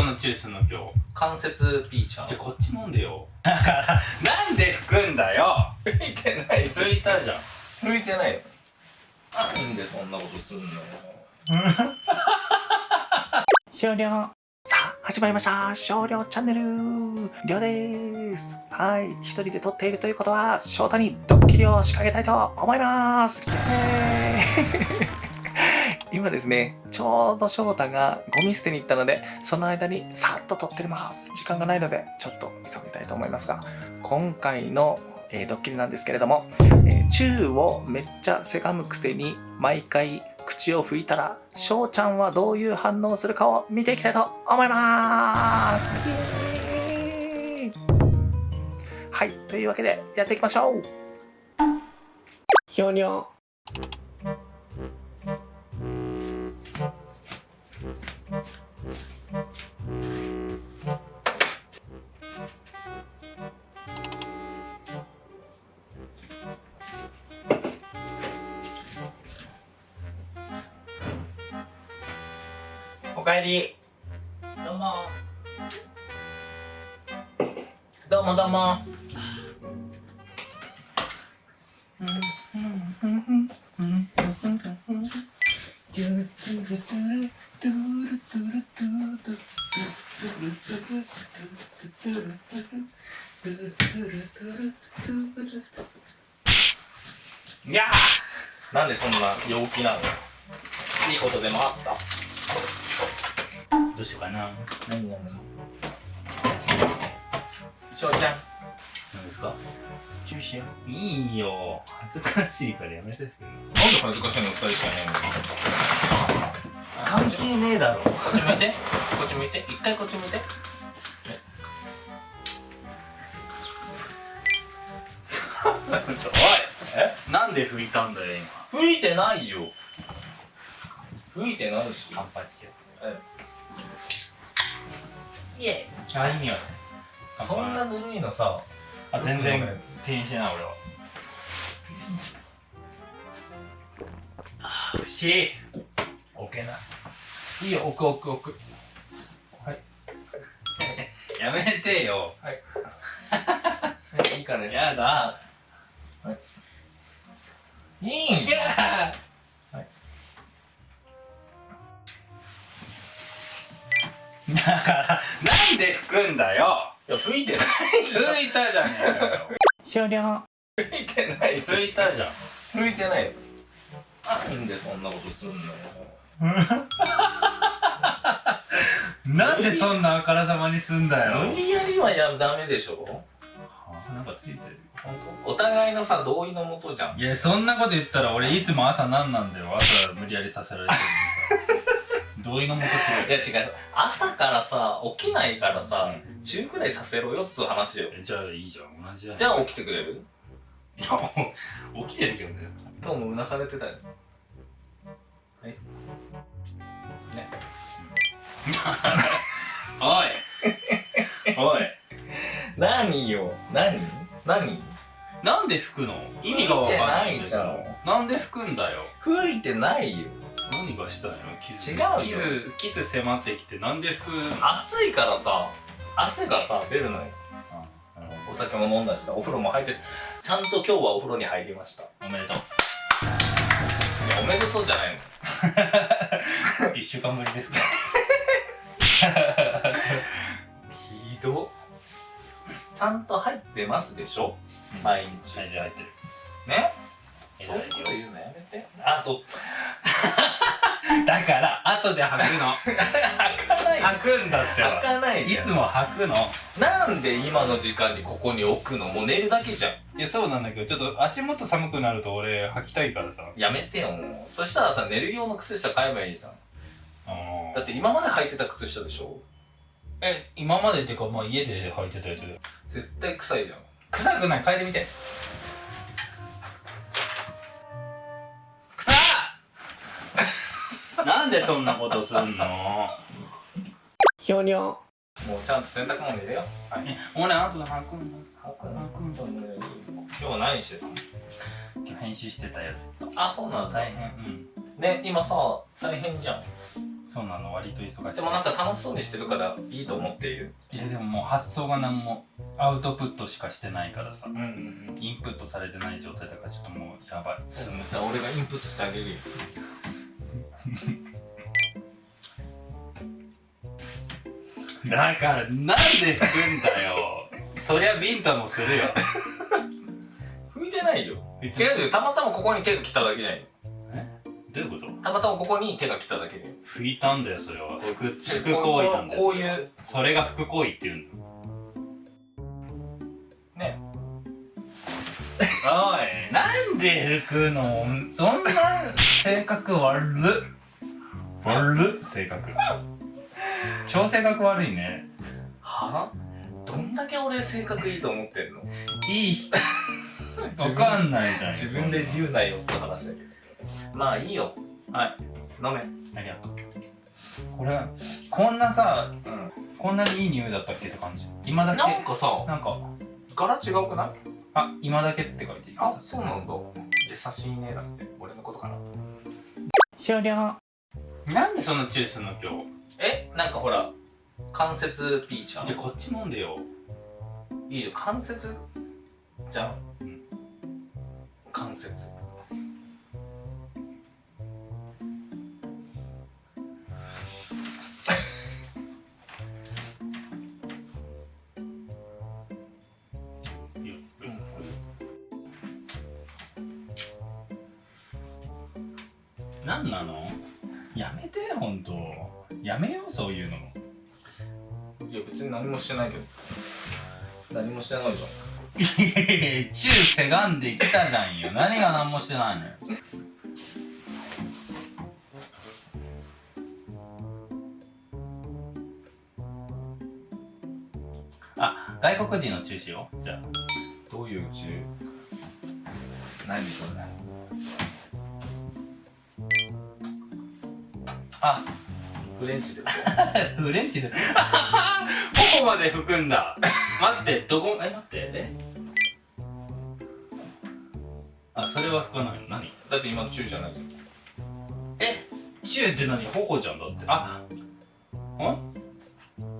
そんな注意すんの今日関節ピーちゃんじゃあこっち飲んでよ。だからなんで拭くんだよ。拭いてないし。拭いたじゃん。拭いてない。よなんでそんなことすんのよ。終了。さあ始まりました。少量チャンネル。りょうです。はい。一人で撮っているということは翔太にドッキリを仕掛けたいと思います。イエーイ今ですねちょうど翔太がゴミ捨てに行ったのでその間にさっと撮ってます。時間がないのでちょっと急ぎたいと思いますが今回のえードッキリなんですけれども、えー、をめっちゃせがむくせに毎回口を拭いたら翔ちゃんはどういう反応するかを見ていきたいと思います。はいというわけでやっていきましょう。ひょにょえり。どうも。どうもどうも。いやー。なんでそんな陽気なの？いいことでもあった？どうしようかな。何何翔ちゃん。何ですか？注意しよ。ういいよ。恥ずかしいからやめて。すなんで恥ずかしいの二人しかいないの？関係ねえだろ。こっち向いて。こっち向いて。一回こっち向いて。おい。え？なんで拭いたんだよ今？吹いてないよ。吹いてないし。乾杯しよイエうあ意味はねそんなぬるいのさあ全然気にしてない俺は。あー惜しい。置けない。いいよ置く置く置く。はい。やめてよ。はい。いいからねやだ。い。いん？いやだからなんで拭くんだよ。いや吹いてない。し拭いたじゃねえかよ。終了。吹いてない。し拭いたじゃん。吹いてない。よなんでそんなことすんのよ。なんでそんなあからさまにすんだよ。無理やりはやダメでしょ。なんかついてる。本当お互いのさ同意のもとじゃん。いやそんなこと言ったら俺いつも朝何なんだよ。朝無理やりさせられてる同意のもとしろいや違う。朝からさ起きないからさ中くらいさせろよっつう話よ。えじゃあいいじゃん。同じじゃんじゃあ起きてくれる？いや起きてるけどね。今日もうなされてたよ。はい。ね。おい。おい。何よ？何？何？なんで拭くの？意味がわかんない拭いてないじゃん。なんで拭くんだよ。吹いてないよ何がしたいの？キス違うよ。キスキス迫ってきてなんで拭くの？暑いからさ汗がさ出るのよ。お酒も飲んだしさお風呂も入ってしちゃんと今日はお風呂に入りました。いおめでとう。やおめでとうじゃないの。一週間ぶりですか。ひど。ちゃんと入ってますでしょ？毎日。はいじゃあ入ってる。ね？はいそういうこと言うのやめて。あと だから後で履くの。開かない。履くんだって開ばかないいつも履くの。なんで今の時間にここに置くのもう寝るだけじゃん。いやそうなんだけどちょっと足元寒くなると俺履きたいからさ。やめてよもう。そしたらさ寝る用の靴下買えばいいじゃん。だって今まで履いてた靴下でしょ。え今までっていうかまあ家で履いてたやつで絶対臭いじゃん。臭くない。嗅いでみてなんでそんなことすんの？ひょにょもうちゃんと洗濯物入れよえ俺後で履くんだ履くな今日は何してたの？今日編集してたやつあそうなんだ大変。うん。ね今さ大変じゃん。そうなの割と忙しい。でもなんか楽しそうにしてるからいいと思っている。いやでももう発想が何もアウトプットしかしてないからさ。うんうんうん。インプットされてない状態だからちょっともうやばい。じゃあ俺がインプットしてあげるよ だからなんで拭くんだよ。そりゃビンタもするよ。拭いてないよ。違うよ。たまたまここに手が来ただけじゃなどういうこと？たまたまここに手が来ただけで拭いたんだよそれは。拭く拭く行為なんだよこういうそれが拭く行為っていうんだ。ね。おい。なんで拭くの？そんな性格悪っ。悪っ性格超性格悪いね。は？どんだけ俺性格いいと思ってんの？いいわかんないじゃん自分で言うなよって話だけどまあいいよ。はい。飲め。ありがとう。これこんなさうん。こんなにいい匂いだったっけって感じ。今だけ。なんかさなんか。柄違うくない？あ今だけって書いていい。あそうなんだ。優しいねだって。俺のことかな。終了。なんでそんなチューすんの今日えなんかほら関節ピーちゃん。じゃあこっち飲んでよ。いいじゃん。関節？じゃん、うん。関節。何なの？やめてほんとやめようそういうのも。いや別に何もしてないけど。何もしてないじゃん。いやいやいやチューせがんできたじゃんよ。何が何もしてないのよ。あ外国人のチューしようじゃあ。どういう宇宙何それ？あフレンチでフレンチで頬まで拭くんだ。待ってどこえ待って。え？あそれは拭かない。の何？だって今のチューじゃないじゃん。え？チューって何？頬じゃんだって。あん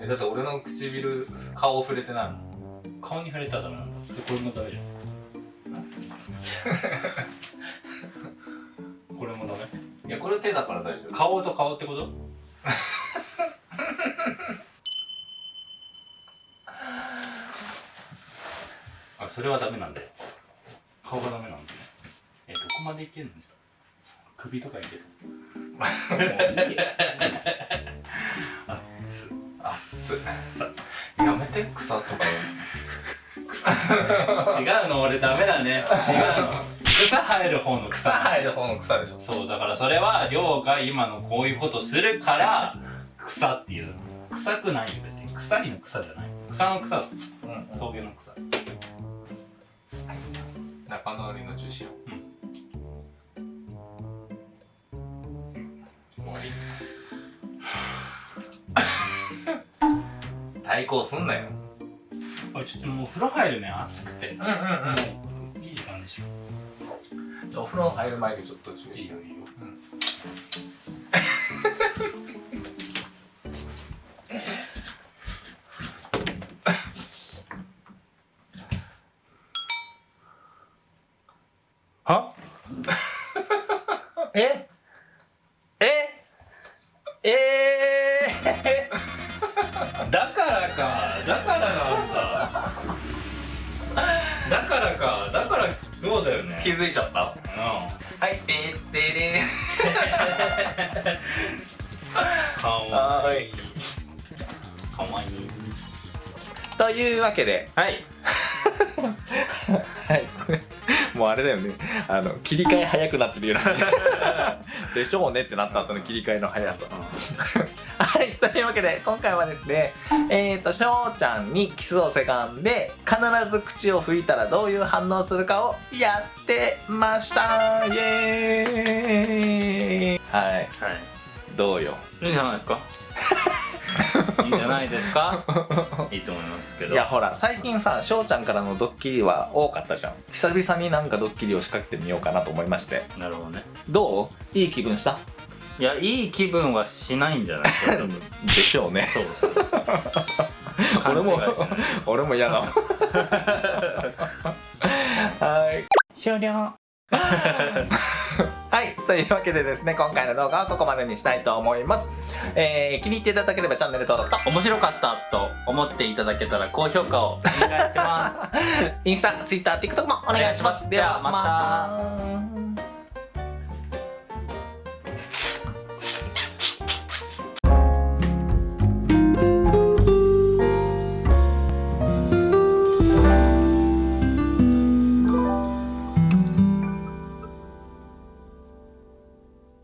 えだって俺の唇顔触れてないもん。顔に触れたらダメなんだ。でこれもダメじゃん これ手だから大丈夫。顔と顔ってこと？あそれはダメなんだよ。顔がダメなんだね。えどこまでいけるんじゃ首とかいける？あっつあっ。つやめて草とか。違うの俺ダメだね。違うの草生える方の草。草生える方の草でしょ。そうだからそれは亮が今のこういうことするから草っていう。臭くないよ別に。草りの草じゃない。草の草。だうん。草原の草。仲直りの重視を。終わり。対抗すんなよ。あちょっともう風呂入るね。暑くて。うんうんうん風呂入る前でちょっと注意いいよいいよ。は？え？え？え？ー、だからかだからなんだ。だからかだからそうだよね。気づいちゃった。うはいてってれんかわいい。かわいい。というわけで。はい。はい。もうあれだよね。あの切り替え早くなってるよな。でしょうねってなった後の切り替えの速さはいというわけで今回はですねえっ、ー、としょうちゃんにキスをせがんで必ず口を拭いたらどういう反応するかをやってました。イエーイ。はい。はい。どうよ？いいんじゃないですか？いいんじゃないですか？いいと思いますけど。いやほら最近さしょうちゃんからのドッキリは多かったじゃん。久々になんかドッキリを仕掛けてみようかなと思いまして。なるほどね。どう？いい気分した？いやいい気分はしないんじゃない？でしょうね。そうそう。俺も俺も嫌だわはい。終了。はい。というわけでですね、今回の動画はここまでにしたいと思います。えー、気に入っていただければチャンネル登録と、面白かったと思っていただけたら高評価をお願いします。インスタ、ツイッター、TikTok もお願いします。ではまた